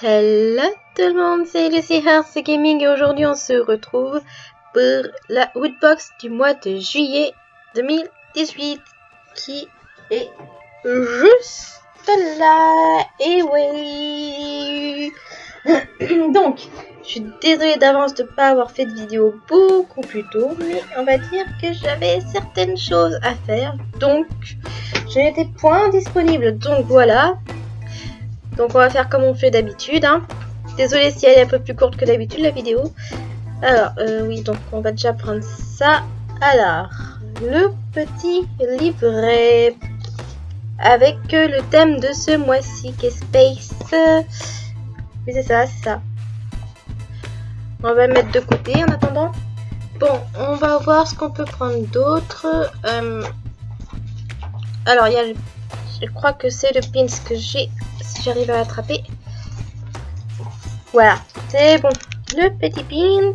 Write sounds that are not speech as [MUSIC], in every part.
Hello tout le monde, c'est Lucy Hearts Gaming et aujourd'hui on se retrouve pour la Woodbox du mois de juillet 2018 qui est juste là. Et oui [COUGHS] Donc, je suis désolée d'avance de ne pas avoir fait de vidéo beaucoup plus tôt, mais on va dire que j'avais certaines choses à faire, donc je n'étais point disponible. Donc voilà, donc on va faire comme on fait d'habitude. Hein. Désolée si elle est un peu plus courte que d'habitude la vidéo. Alors, euh, oui, donc on va déjà prendre ça. Alors, le petit livret avec le thème de ce mois-ci qui est Space. Oui, c'est ça, c'est ça. On va le mettre de côté en attendant. Bon, on va voir ce qu'on peut prendre d'autre. Euh, alors, il y a Je crois que c'est le pins que j'ai si j'arrive à l'attraper. Voilà, c'est bon. Le petit pin.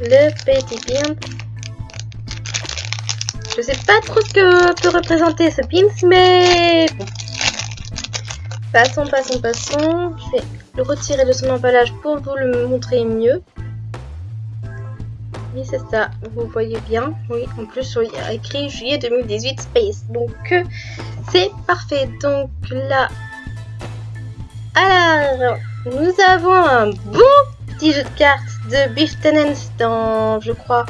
Le petit pin. Je sais pas trop ce que peut représenter ce pin, mais. Passons, passons, passons. Je vais le retirer de son emballage pour vous le montrer mieux. Oui, c'est ça. Vous voyez bien. Oui, en plus, il y a écrit juillet 2018 Space. Donc, euh, c'est parfait. Donc là... Alors, nous avons un bon petit jeu de cartes de Beef Tenants dans, je crois,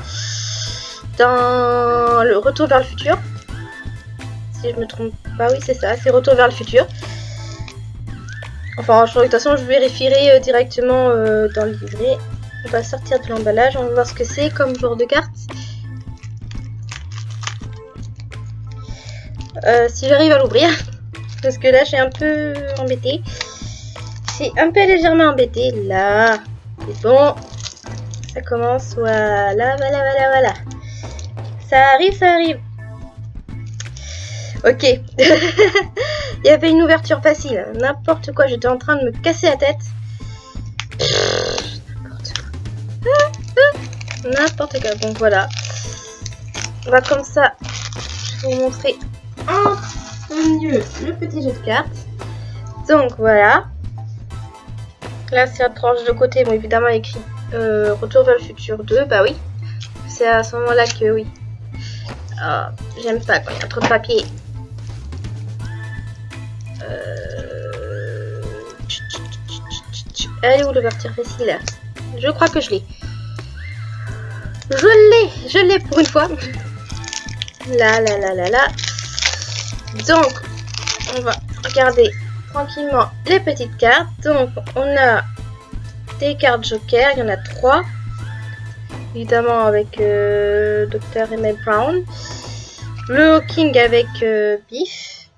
dans le Retour vers le futur. Si je me trompe pas, oui, c'est ça. C'est Retour vers le futur. Enfin, de toute façon, je vérifierai euh, directement euh, dans le livret. On va sortir de l'emballage, on va voir ce que c'est comme genre de carte. Euh, si j'arrive à l'ouvrir, [LAUGHS] parce que là suis un peu embêtée. C'est un peu légèrement embêté. Là, c'est bon. Ça commence, voilà, voilà, voilà, voilà. Ça arrive, ça arrive. Ok. [LAUGHS] Il y avait une ouverture facile. N'importe quoi, j'étais en train de me casser la tête. N'importe quoi. Donc voilà. On va comme ça. Vous montrer en mieux le petit jeu de cartes. Donc voilà. Là c'est la tranche de côté. Bon évidemment écrit euh, Retour vers le futur 2. Bah oui. C'est à ce moment là que oui. Ah, j'aime pas quand il y a trop de papier. Euh... Elle est où l'ouverture facile? Je crois que je l'ai. Je l'ai, je l'ai pour une fois. Là, là, là, là, là. Donc, on va regarder tranquillement les petites cartes. Donc, on a des cartes Joker, il y en a trois. Évidemment avec euh, Dr. Emmett Brown. Le Hawking avec euh, Biff.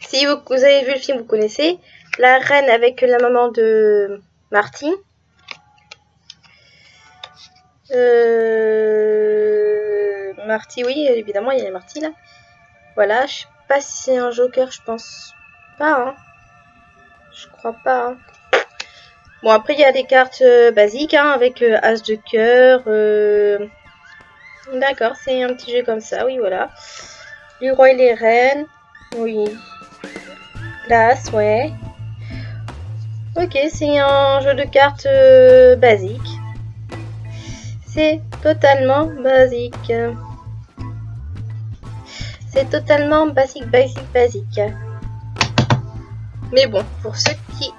Si vous, vous, avez vu le film, vous connaissez. La reine avec la maman de Martin. Euh, Marty, oui, évidemment, il y a les Marty là. Voilà, je sais pas si c'est un Joker, je pense pas. Hein. Je crois pas. Hein. Bon, après, il y a des cartes euh, basiques hein, avec euh, As de cœur. D'accord, c'est un petit jeu comme ça, oui, voilà. Du roi et les reines. Oui. L'As, ouais. Ok, c'est un jeu de cartes basique. C'est totalement basique. C'est totalement basique, basique, basique. Mais bon, pour ceux qui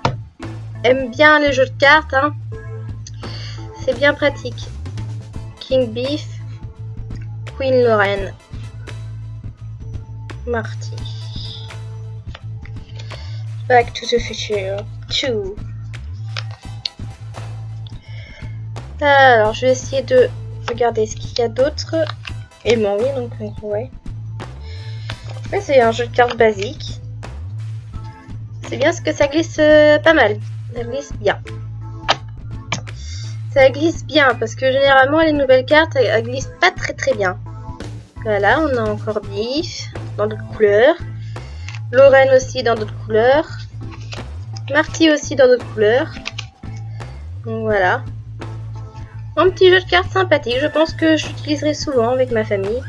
aiment bien les jeux de cartes, hein, c'est bien pratique. King Beef, Queen Lorraine, Marty. Back to the Future 2. Alors, je vais essayer de regarder ce qu'il y a d'autre. Et bon, oui, donc, ouais. c'est un jeu de cartes basique. C'est bien ce que ça glisse euh, pas mal. Ça glisse bien. Ça glisse bien, parce que généralement, les nouvelles cartes, elles, glissent pas très très bien. Voilà, on a encore Biff, dans d'autres couleurs. Lorraine aussi dans d'autres couleurs. Marty aussi dans d'autres couleurs. Donc voilà. Un petit jeu de cartes sympathique, je pense que j'utiliserai souvent avec ma famille.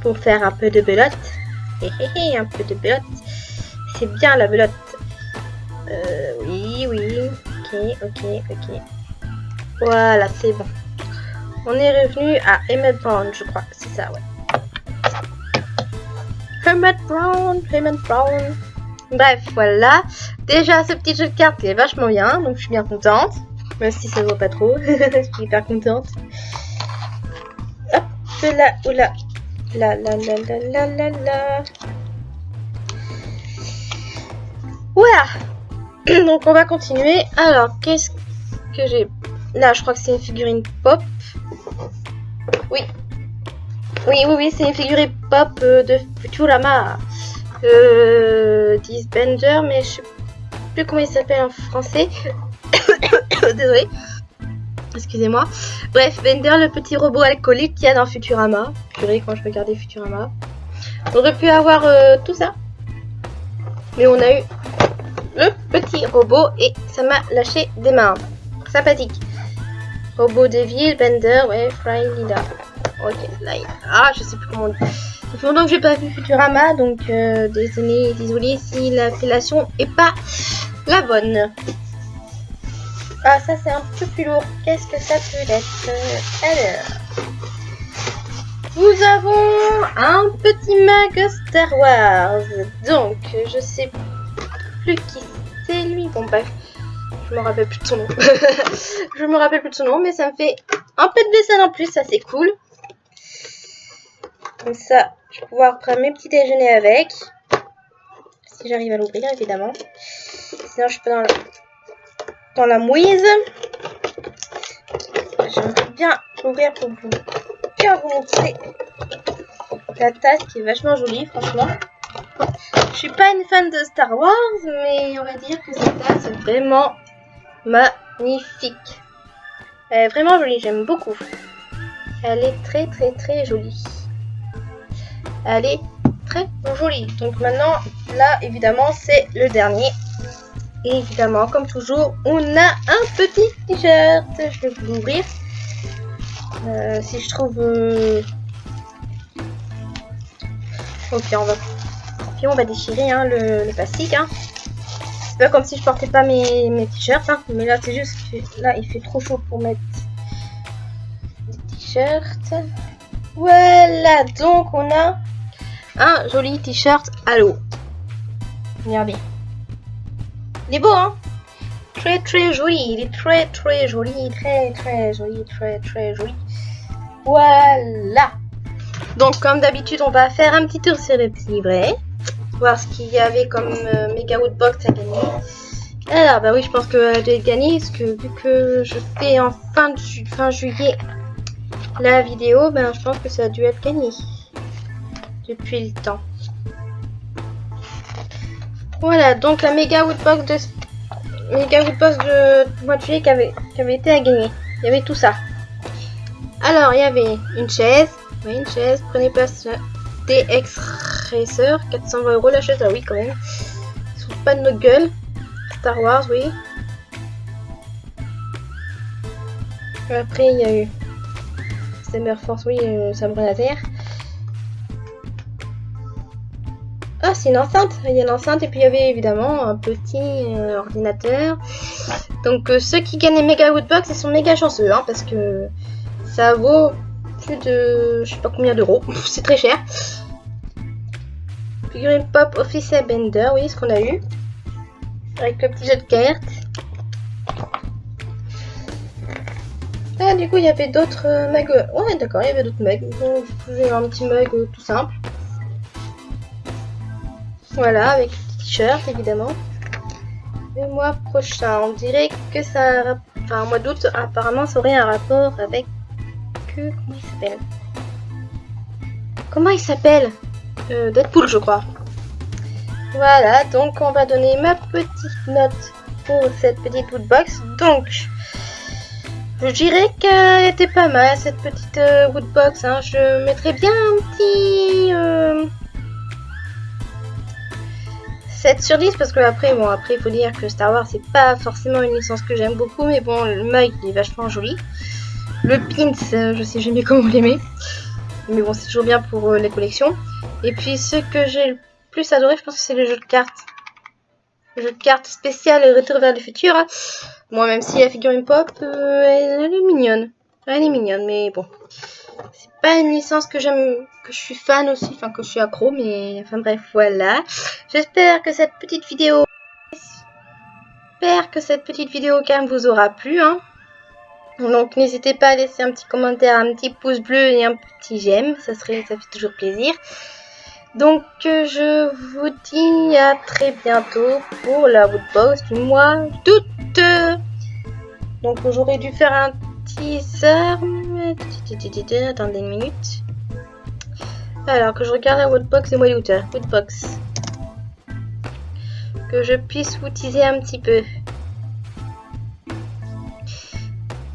Pour faire un peu de belote. [LAUGHS] un peu de belote. c'est bien la belote. Euh, oui, oui. Ok, ok, ok. Voilà, c'est bon. On est revenu à Emmett Brown, je crois. C'est ça, ouais. Emmett Brown, Emmett Brown. Bref, voilà. Déjà, ce petit jeu de cartes est vachement bien, donc je suis bien contente. Si ça ne voit pas trop. [LAUGHS] je suis hyper contente. Hop, là, oula. La la la la la la la. Voilà. [CLEARS THROAT] Donc on va continuer. Alors, qu'est-ce que j'ai? Là, je crois que c'est une figurine pop. Oui. Oui, oui, oui, c'est une figurine pop euh, de Futurama. Euh, Bender, mais je sais plus comment il s'appelle en français. [COUGHS] Désolé. Excusez-moi. Bref, Bender, le petit robot alcoolique qu'il y a dans Futurama. Purée, quand je regardais Futurama? On aurait pu avoir euh, tout ça. Mais on a eu le petit robot et ça m'a lâché des mains. Sympathique. Robot Devil, Bender, ouais, Frying Lida. Ok, là, ah, je sais plus comment on dit. Ça que j'ai pas vu Futurama, donc euh, désolé, désolé si l'appellation est pas la bonne. Ah, ça c'est un peu plus lourd. Qu'est-ce que ça peut être Alors, nous avons un petit mag Star Wars. Donc, je sais plus qui c'est lui. Bon, bref. Je me rappelle plus de son nom. [LAUGHS] je me rappelle plus de son nom, mais ça me fait un peu de vaisselle en plus, ça c'est cool. Comme ça, je vais pouvoir prendre mes petits déjeuners avec. Si j'arrive à l'ouvrir, évidemment. Sinon, je suis pas dans la, dans la mouise. J'aimerais bien l'ouvrir pour vous bien vous montrer la tasse qui est vachement jolie, franchement. Je suis pas une fan de Star Wars, mais on va dire que cette tasse est vraiment magnifique. Elle est vraiment jolie, j'aime beaucoup. Elle est très très très jolie. Elle est très jolie. Donc maintenant, là évidemment c'est le dernier. Et évidemment, comme toujours, on a un petit t-shirt. Je vais vous l'ouvrir. Euh, si je trouve... Euh, ok, on va... Puis on va déchirer hein, le, plastique. Hein. C'est pas comme si je portais pas mes, mes t-shirts. Hein. Mais là, c'est juste que là, il fait trop chaud pour mettre des t-shirts. Voilà, donc on a un joli t-shirt à l'eau. Regardez. Il est beau, hein Très très joli, il est très très joli, très très joli, très très joli. Voilà Donc comme d'habitude, on va faire un petit tour sur le petit livret. Voir ce qu'il y avait comme euh, Mega Woodbox à gagner. Alors bah oui, je pense que j'ai gagné, parce que vu que je fais en fin, fin juillet la vidéo, ben je pense que ça a dû être gagné depuis le temps. Voilà, donc la méga woodbox de méga woodbox de mois de juillet qui avait, qui avait été à gagner. Il y avait tout ça. Alors, il y avait une chaise. Oui, une chaise. Prenez place DX Racer. 420 euros la chaise. Ah oui, quand même. Sous pas de notre gueule. Star Wars, oui. Après, il y a eu Summer Force, oui, euh, Sabre Laser. C'est une enceinte. Il y a une enceinte et puis il y avait évidemment un petit euh, ordinateur. Donc euh, ceux qui gagnent les Mega Woodbox, ils sont méga chanceux, hein, parce que ça vaut plus de je sais pas combien d'euros. c'est très cher. Figurine Pop Official Bender, oui, ce qu'on a eu. Avec le petit jeu de cartes. Ah, du coup, il y avait d'autres euh, mugs. Ouais, d'accord, il y avait d'autres mugs. Donc, pouvez un petit mug tout simple. Voilà, avec le t-shirt évidemment. Le mois prochain, on dirait que ça... Enfin, au mois d'août, apparemment, ça aurait un rapport avec... Que... Comment il s'appelle? Comment il s'appelle? Euh, Deadpool, je crois. Voilà, donc on va donner ma petite note pour cette petite woodbox. Donc, je dirais qu'elle était pas mal, cette petite euh, woodbox. Hein. Je mettrais bien un petit... 7 sur 10 parce que après, bon, après, il faut dire que Star Wars, c'est pas forcément une licence que j'aime beaucoup, mais bon, le mug, il est vachement joli. Le pins, euh, je sais jamais [LAUGHS] comment l'aimer. Mais bon, c'est toujours bien pour euh, les collections. Et puis, ce que j'ai le plus adoré, je pense que c'est le jeu de cartes. jeu de cartes spécial Retour vers le futur. Moi, même si la figurine pop, euh, elle, est mignonne. Elle est mignonne, mais bon. C'est pas une licence que j'aime, que je suis fan aussi, enfin que je suis accro, mais enfin bref, voilà. J'espère que cette petite vidéo, j'espère que cette petite vidéo quand même vous aura plu, hein. Donc n'hésitez pas à laisser un petit commentaire, un petit pouce bleu et un petit j'aime, ça serait, ça fait toujours plaisir. Donc euh, je vous dis à très bientôt pour la woodbox du mois d'août. Donc j'aurais dû faire un teaser. Attendez une minute. Alors que je regarde la woodbox du mois d'août. Woodbox. Que je puisse vous teaser un petit peu.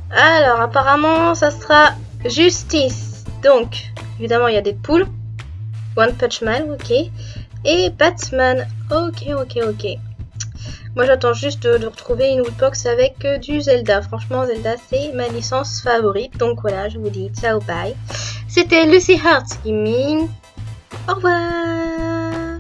Alors apparemment ça sera Justice. Donc évidemment il y a des poules. One Punch Man, ok. Et Batman, ok, ok, ok. Moi j'attends juste de, retrouver une woodbox avec euh, du Zelda. Franchement Zelda c'est ma licence favorite. Donc voilà, je vous dis ciao bye. C'était Lucy Hearts Gaming. Au revoir.